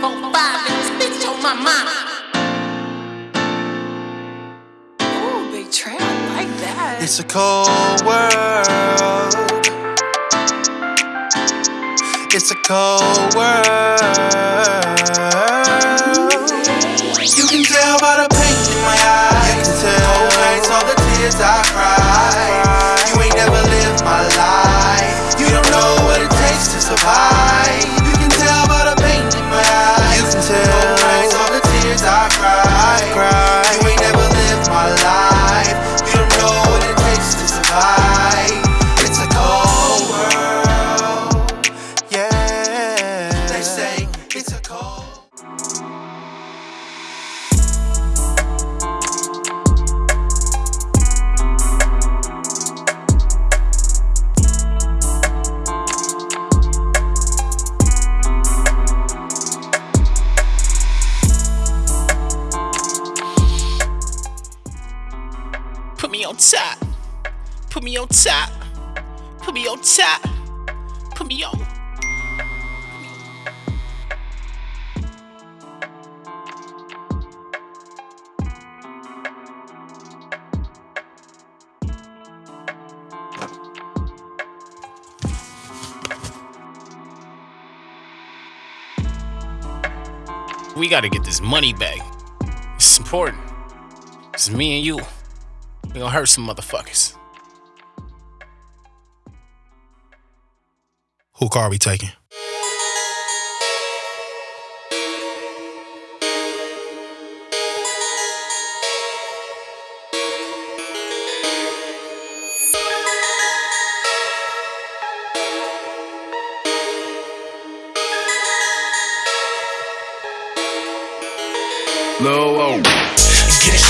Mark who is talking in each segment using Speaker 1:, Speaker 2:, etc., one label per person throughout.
Speaker 1: Four, five, and this bitch on my mama.
Speaker 2: Ooh, like that.
Speaker 3: It's a cold world. It's a cold world. You can tell by the
Speaker 4: me on top. Put me on top. Put me on. We gotta get this money back. It's important. It's me and you. We gonna hurt some motherfuckers.
Speaker 3: Who car we taking?
Speaker 4: Lil Whoa.
Speaker 5: Get it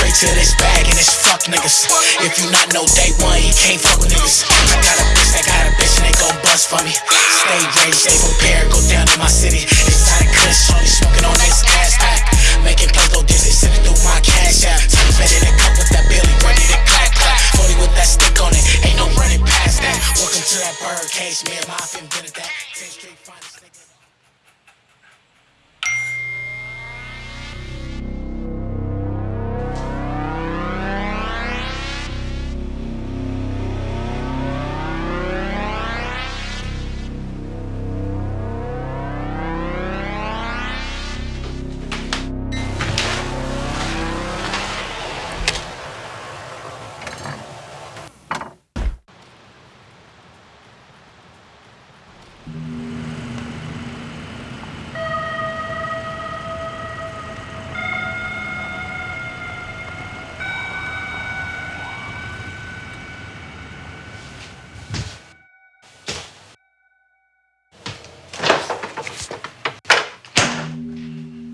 Speaker 5: straight to this bag and it's fuck niggas. If you not know day one, you can't fuck with niggas. I got a bitch that got a bitch and they gon' bust for me. Stay ready, stay prepared, go down in my city. It's Inside a kush, only smoking on this gas pack. Making plays go dizzy, sending through my cash app. Time better than cup with that Billy, ready to clap clap. 40 with that stick on it, ain't no running past that. Welcome to that bird cage, me and my invented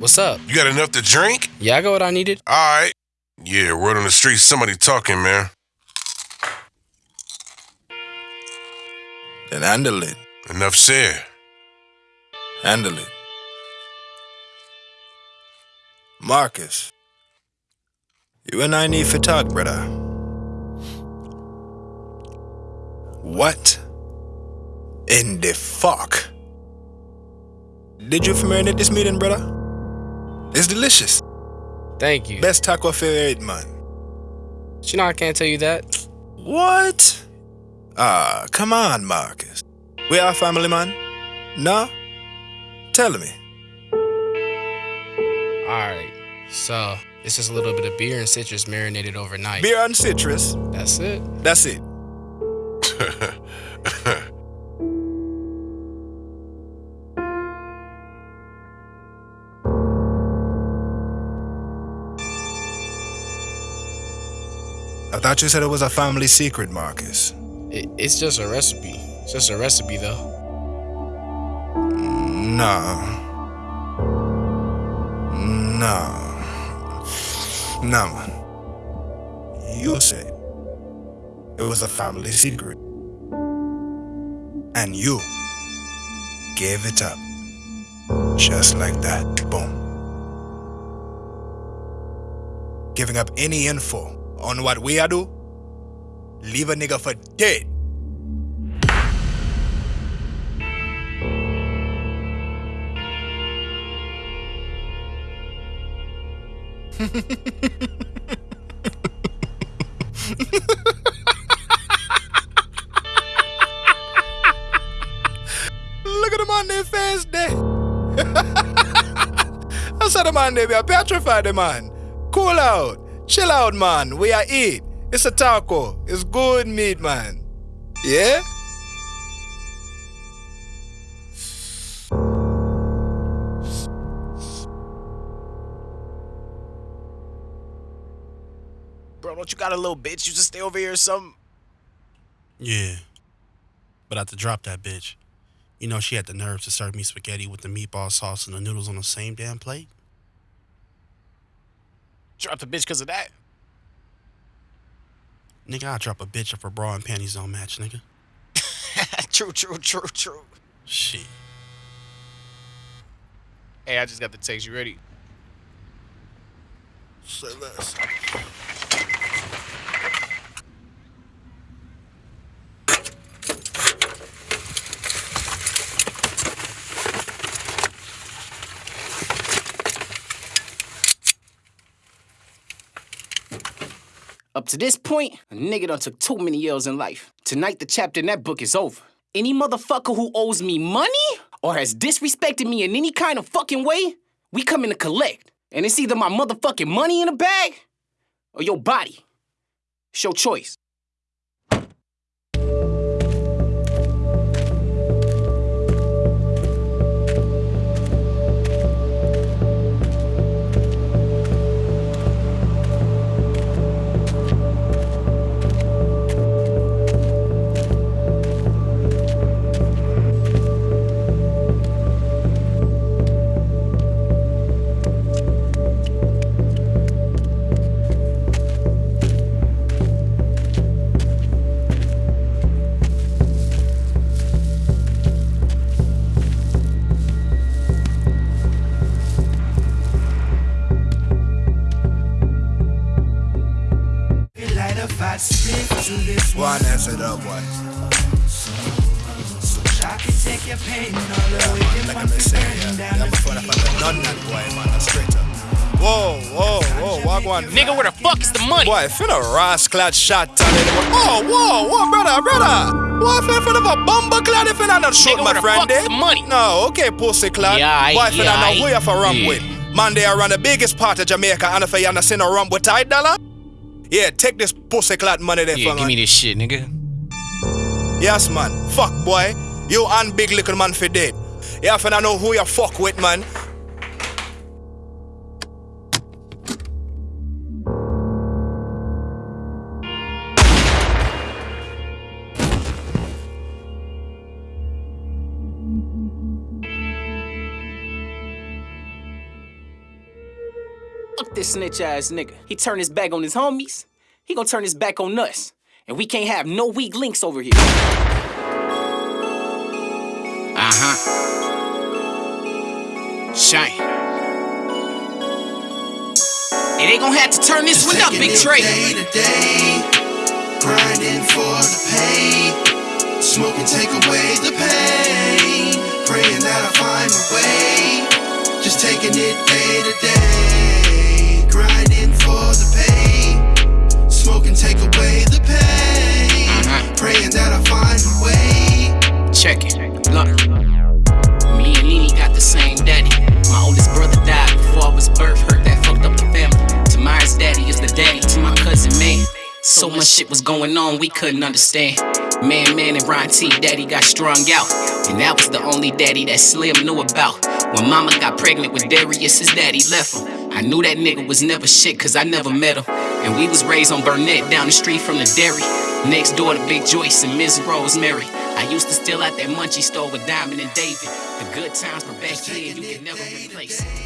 Speaker 4: What's up?
Speaker 6: You got enough to drink?
Speaker 4: Yeah, I got what I needed.
Speaker 6: All right. Yeah, word on the street, somebody talking, man.
Speaker 3: Then handle it.
Speaker 6: Enough said.
Speaker 3: Handle it. Marcus. You and I need to talk, brother. What in the fuck? Did you marinate this meeting, brother? It's delicious.
Speaker 4: Thank you.
Speaker 3: Best taco for eight, man.
Speaker 4: But you know I can't tell you that.
Speaker 3: What? Ah, come on, Marcus. We are family, man. No? Tell me.
Speaker 4: Alright. So it's just a little bit of beer and citrus marinated overnight.
Speaker 3: Beer and citrus.
Speaker 4: That's it.
Speaker 3: That's it. thought you said it was a family secret, Marcus.
Speaker 4: it. It's just a recipe. It's just a recipe though.
Speaker 3: No. No. No, man. You said it was a family secret. And you gave it up. Just like that. Boom. Giving up any info on what we are do, leave a nigga for dead.
Speaker 7: Look at the man their face there. I said the man they be petrified the man. Cool out. Chill out, man. We are eat. It's a taco. It's good meat, man. Yeah?
Speaker 4: Bro, don't you got a little bitch? You just stay over here or something?
Speaker 8: Yeah. But I had to drop that bitch. You know, she had the nerve to serve me spaghetti with the meatball sauce and the noodles on the same damn plate.
Speaker 4: Drop the bitch because of that.
Speaker 8: Nigga, I drop a bitch if her bra and panties don't match, nigga.
Speaker 4: true, true, true, true.
Speaker 8: Shit.
Speaker 4: Hey, I just got the text. You ready?
Speaker 8: Say less.
Speaker 1: Up to this point, a nigga done took too many L's in life. Tonight, the chapter in that book is over. Any motherfucker who owes me money or has disrespected me in any kind of fucking way, we coming to collect. And it's either my motherfucking money in a bag or your body. It's your choice.
Speaker 3: This
Speaker 7: One answer it boy.
Speaker 3: I can take your pain all the way
Speaker 7: Like I'm saying, yeah. Yeah, before I find none that boy, man. That's straight up. Whoa, whoa, whoa, walk one.
Speaker 4: Nigga, where the fuck is the money?
Speaker 7: Boy, finna rascal shot on it. Oh, whoa, whoa, brother, brother. Boy, finna finna have a bomber clad if finna not shoot
Speaker 4: Nigga,
Speaker 7: my
Speaker 4: where the fuck is
Speaker 7: eh?
Speaker 4: the money?
Speaker 7: No, okay, pussy clad.
Speaker 4: Yeah, I-
Speaker 7: Boy, finna
Speaker 4: yeah,
Speaker 7: know
Speaker 4: I-
Speaker 7: who you for rum
Speaker 4: yeah.
Speaker 7: with. Man, they are run the biggest part of Jamaica and if you not seen a rum with tight dollar. Yeah, take this pussy clad money there
Speaker 4: Yeah, give me this shit, nigga.
Speaker 7: Yes, man. Fuck, boy. You and big little man for dead. You finna know who you fuck with, man.
Speaker 1: This snitch ass nigga. He turned his back on his homies. He gonna turn his back on us. And we can't have no weak links over here.
Speaker 4: Uh huh. Shine. And they gonna have to turn this one up,
Speaker 3: Taking
Speaker 4: Big
Speaker 3: it
Speaker 4: Trey.
Speaker 3: Day to day, grinding for the pay. Smoking take away the pain. Praying that I find my way. Just taking it day to day, grinding for the pay. Smoking take away the pain. Praying that I find a way.
Speaker 1: Check it. Look. Me and Nene got the same daddy. My oldest brother died before I was birth. Hurt that fucked up the family. Tamara's daddy is the daddy to my cousin, May. So much shit was going on, we couldn't understand. Man, man, and Ron T, daddy got strung out. And that was the only daddy that Slim knew about. When mama got pregnant with Darius, his daddy left him. I knew that nigga was never shit, cause I never met him. And we was raised on Burnett down the street from the dairy. Next door to Big Joyce and Miss Rosemary. I used to steal out that munchie store with Diamond and David. The good times were back then, you could never replace.